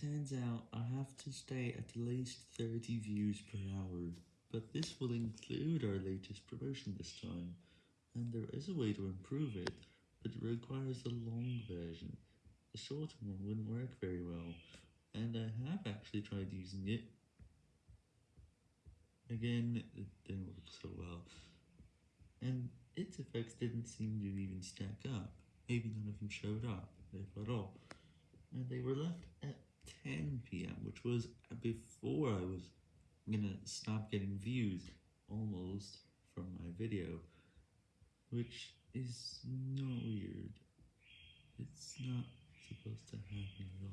turns out I have to stay at least 30 views per hour, but this will include our latest promotion this time, and there is a way to improve it, but it requires the long version. The short one wouldn't work very well, and I have actually tried using it. Again, it didn't work so well, and its effects didn't seem to even stack up, maybe none of them showed up, if at all, and they were left at 10pm, which was before I was gonna stop getting views, almost, from my video, which is not weird, it's not supposed to happen.